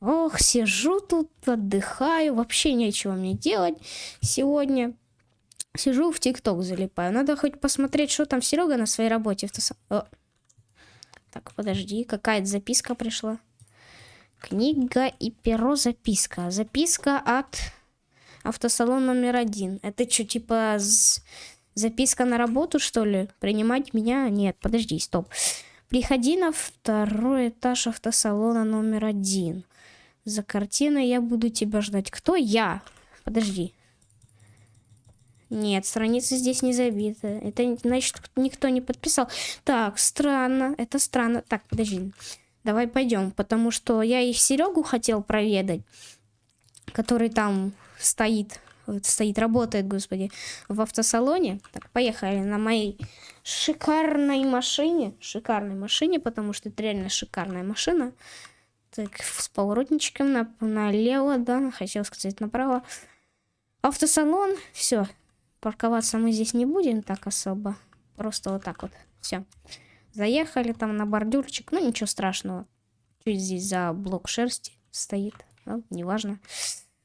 Ох, сижу тут, отдыхаю, вообще нечего мне делать сегодня. Сижу в ТикТок залипаю. Надо хоть посмотреть, что там Серега на своей работе. О. Так, подожди, какая-то записка пришла. Книга и перо записка. Записка от автосалон номер один. Это что, типа записка на работу, что ли? Принимать меня? Нет, подожди, стоп. Приходи на второй этаж автосалона номер один. За картиной я буду тебя ждать. Кто я? Подожди. Нет, страница здесь не забита. Это значит, никто не подписал. Так, странно. Это странно. Так, подожди. Давай пойдем, потому что я их Серегу хотел проведать, который там стоит, стоит, работает, господи, в автосалоне. Так, поехали на моей шикарной машине. Шикарной машине, потому что это реально шикарная машина. Так, с поворотничком на, налево, да, хотел сказать направо. Автосалон, все. Парковаться мы здесь не будем так особо. Просто вот так вот, все. Заехали там на бордюрчик, ну ничего страшного. Чуть здесь за блок шерсти стоит, ну, неважно.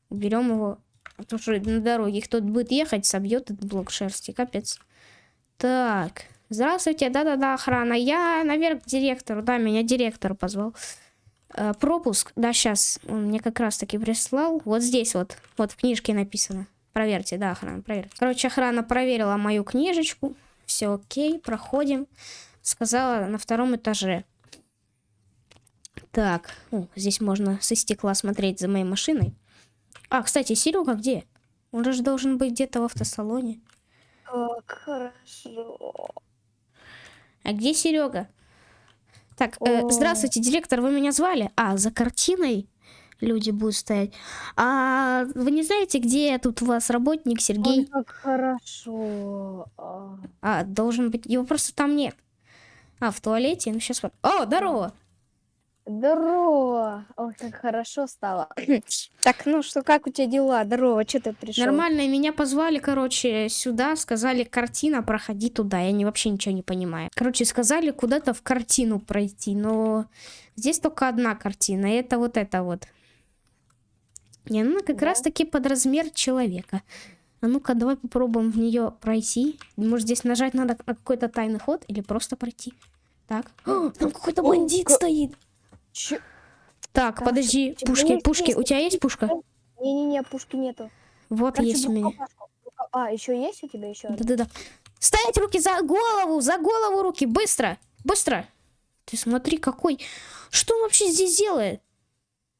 Уберем его. То что на дороге кто-то будет ехать, собьет этот блок шерсти, капец. Так, здравствуйте, да-да-да, охрана. Я наверх к директору, да, меня директор позвал. Э, пропуск, да, сейчас, он мне как раз таки прислал. Вот здесь вот, вот в книжке написано. Проверьте, да, охрана, проверьте. Короче, охрана проверила мою книжечку. Все окей, проходим сказала на втором этаже. Так, о, здесь можно со стекла смотреть за моей машиной. А, кстати, Серега где? Он же должен быть где-то в автосалоне. Как хорошо. А где Серега? Так, э, здравствуйте, директор, вы меня звали? А, за картиной люди будут стоять. А вы не знаете, где тут у вас работник Сергей? Ой, как хорошо. А, а должен быть, его просто там нет. А, в туалете? Ну, сейчас... О, здорово! Здорово! Ой, как хорошо стало. так, ну что, как у тебя дела? Здорово, что ты пришел? Нормально, меня позвали, короче, сюда, сказали, картина, проходи туда. Я не, вообще ничего не понимаю. Короче, сказали куда-то в картину пройти, но здесь только одна картина, и это вот это вот. Не, ну как да. раз таки под размер человека. А ну-ка, давай попробуем в нее пройти. Может, здесь нажать надо на какой-то тайный ход или просто пройти. Так. О, там какой-то бандит О, стоит. Ч... Так, так, подожди. Пушки, есть, пушки. Есть, У тебя есть пушка? Не-не-не, пушки нету. Вот Короче, есть у меня. А, еще есть у тебя еще? Да-да-да. Ставить руки за голову, за голову руки, быстро, быстро. Ты смотри, какой. Что он вообще здесь делает?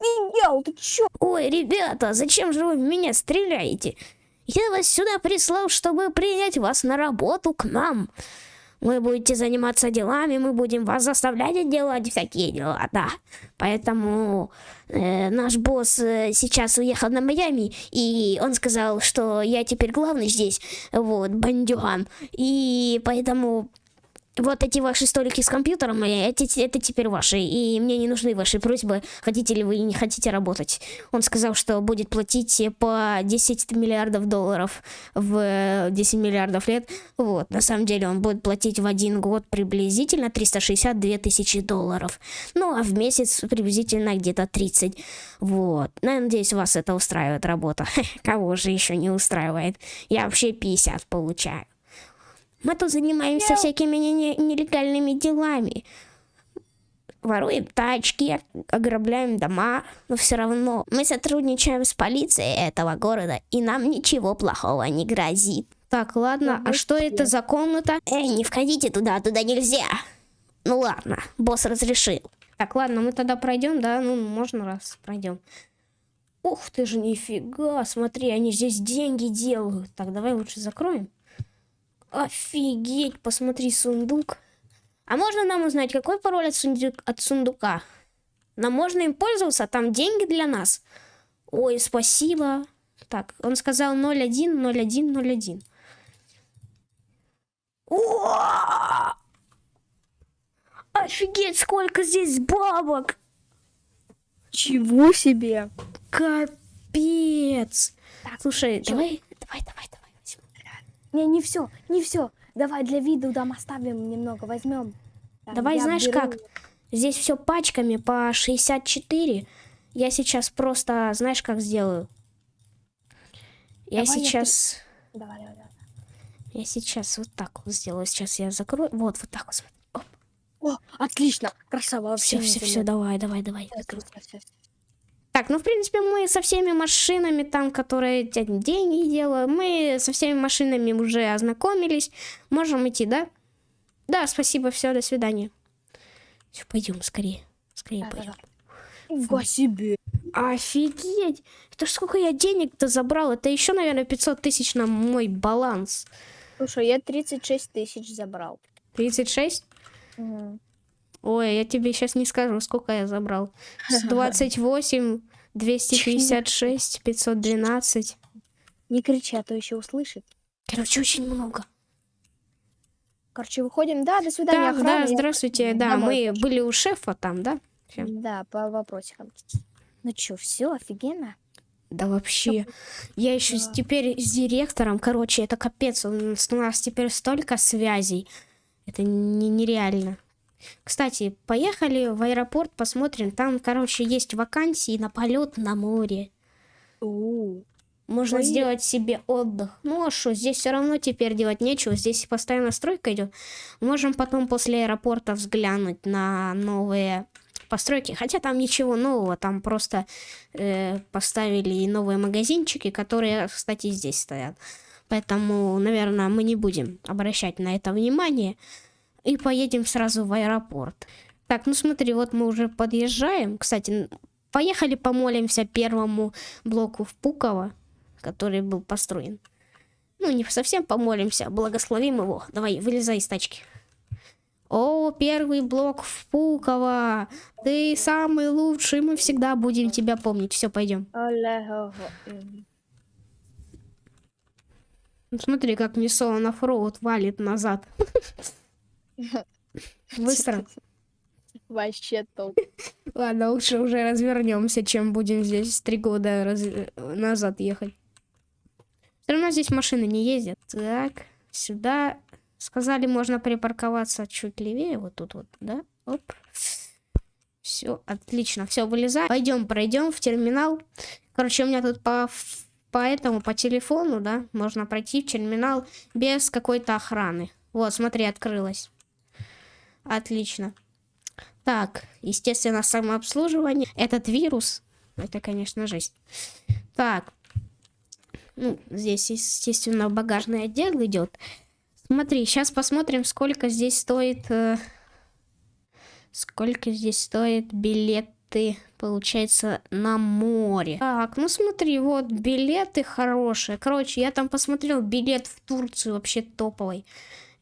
Делал, ты чё? Ой, ребята, зачем же вы в меня стреляете? Я вас сюда прислал, чтобы принять вас на работу к нам. Вы будете заниматься делами, мы будем вас заставлять делать всякие дела, да. Поэтому э, наш босс э, сейчас уехал на Майами, и он сказал, что я теперь главный здесь, вот, бандюган. И поэтому вот эти ваши столики с компьютером, э, эти, это теперь ваши, и мне не нужны ваши просьбы, хотите ли вы и не хотите работать. Он сказал, что будет платить по 10 миллиардов долларов в 10 миллиардов лет. Вот, на самом деле он будет платить в один год приблизительно 362 тысячи долларов. Ну, а в месяц приблизительно где-то 30. Вот, надеюсь, вас это устраивает работа. Кого же еще не устраивает? Я вообще 50 получаю. Мы тут занимаемся всякими нелегальными делами. Воруем тачки, ограбляем дома, но все равно мы сотрудничаем с полицией этого города, и нам ничего плохого не грозит. Так, ладно, а что это за комната? Эй, не входите туда, туда нельзя. Ну ладно, босс разрешил. Так, ладно, мы тогда пройдем, да? Ну, можно раз пройдем. Ух ты же, нифига, смотри, они здесь деньги делают. Так, давай лучше закроем. Офигеть, посмотри, сундук. А можно нам узнать, какой пароль от, сундук, от сундука? Нам можно им пользоваться, там деньги для нас. Ой, спасибо. Так, он сказал 01, 01, 01. О! Офигеть, сколько здесь бабок! Чего себе? Капец! Так, Слушай, давай, давай, давай, давай. Не, не все, не все. Давай для виду там оставим немного, возьмем. Давай, знаешь беру... как? Здесь все пачками по 64. Я сейчас просто, знаешь, как сделаю? Я Давай я сейчас... Давай, давай, давай. Я сейчас вот так вот сделаю. Сейчас я закрою. Вот, вот так вот. Оп. О, отлично. Красава. Все, все, все, давай, давай, давай. Всё, всё, всё, всё. Так, ну, в принципе, мы со всеми машинами там, которые деньги делают, мы со всеми машинами уже ознакомились. Можем идти, да? Да, спасибо, все, до свидания. Все, пойдем скорее. Скорее Да, пойдем. Нифига себе. Офигеть! Это ж сколько я денег-то забрал? Это еще, наверное, 500 тысяч на мой баланс. Слушай, я 36 тысяч забрал. 36? Мгм. Ой, я тебе сейчас не скажу, сколько я забрал. С 28, 256, 512. Не кричи, а то еще услышит. Короче, очень много. Короче, выходим. Да, до свидания, Да, охрана. да, Я здравствуйте. Да, домой мы хочу. были у шефа там, да? Всё. Да, по вопросикам. Ну чё, все, офигенно? Да вообще. Я еще Да. теперь с директором, короче, это капец. У нас, у нас теперь столько связей. Это не, нереально. Кстати, поехали в аэропорт, посмотрим. Там, короче, есть вакансии на полет на море. Можно Поехали. сделать себе отдых. Ну а что, здесь все равно теперь делать нечего. Здесь постоянно стройка идет. Можем потом после аэропорта взглянуть на новые постройки. Хотя там ничего нового, там просто э, поставили новые магазинчики, которые, кстати, здесь стоят. Поэтому, наверное, мы не будем обращать на это внимание и поедем сразу в аэропорт. Так, ну смотри, вот мы уже подъезжаем. Кстати, поехали помолимся первому блоку в Пуково, который был построен. Ну, не совсем помолимся, а благословим его. Давай, вылезай из тачки. О, первый блок в Пуково. Ты самый лучший, мы всегда будем тебя помнить. Все, пойдем. Смотри, как мне на фроуд валит назад. Быстро. Вообще топ. Ладно, лучше уже развернемся, чем будем здесь три года раз- назад ехать. Все равно здесь машины не ездят. Так, сюда. Сказали, можно припарковаться чуть левее, вот тут вот, да? Оп. Все, отлично. Все, вылезай. Пойдем, пройдем в терминал. Короче, у меня тут по, по этому, по телефону, да, можно пройти в терминал без какой-то охраны. Вот, смотри, открылось. Отлично. Так, естественно, самообслуживание. Этот вирус, это, конечно, жесть. Так, ну, здесь, естественно, багажный отдел идет. Смотри, сейчас посмотрим, сколько здесь стоит... э, сколько здесь стоит билеты, получается, на море. Так, ну смотри, вот билеты хорошие. Короче, я там посмотрел билет в Турцию вообще топовый.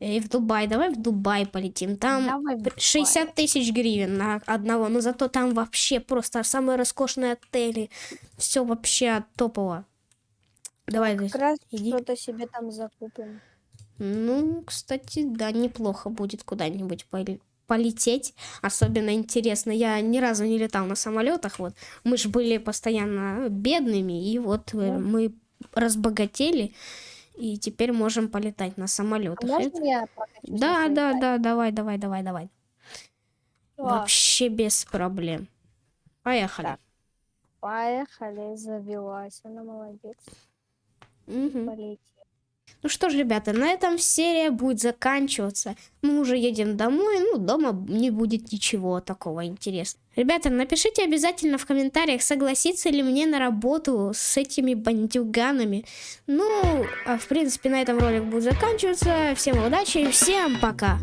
И в Дубай. Давай в Дубай полетим. Там Давай в п- 60 тысяч гривен на одного. Но зато там вообще просто самые роскошные отели. Все вообще топово. Давай, Как раз что-то себе там закупим. Ну, кстати, да, неплохо будет куда-нибудь поле- полететь. Особенно интересно. Я ни разу не летал на самолетах. Вот мы же были постоянно бедными, и вот э, Ну. мы разбогатели, и теперь можем полетать на А самолетах. можно я Да, да, тачке? да, давай, давай, давай, давай. Класс. Вообще без проблем. Поехали. Так. Поехали, завелась. Она молодец. Мгм. Полетели. Ну что ж, ребята, на этом серия будет заканчиваться. Мы уже едем домой, ну, дома не будет ничего такого интересного. Ребята, напишите обязательно в комментариях, согласиться ли мне на работу с этими бандюганами. Ну, а в принципе, на этом ролик будет заканчиваться. Всем удачи, всем пока!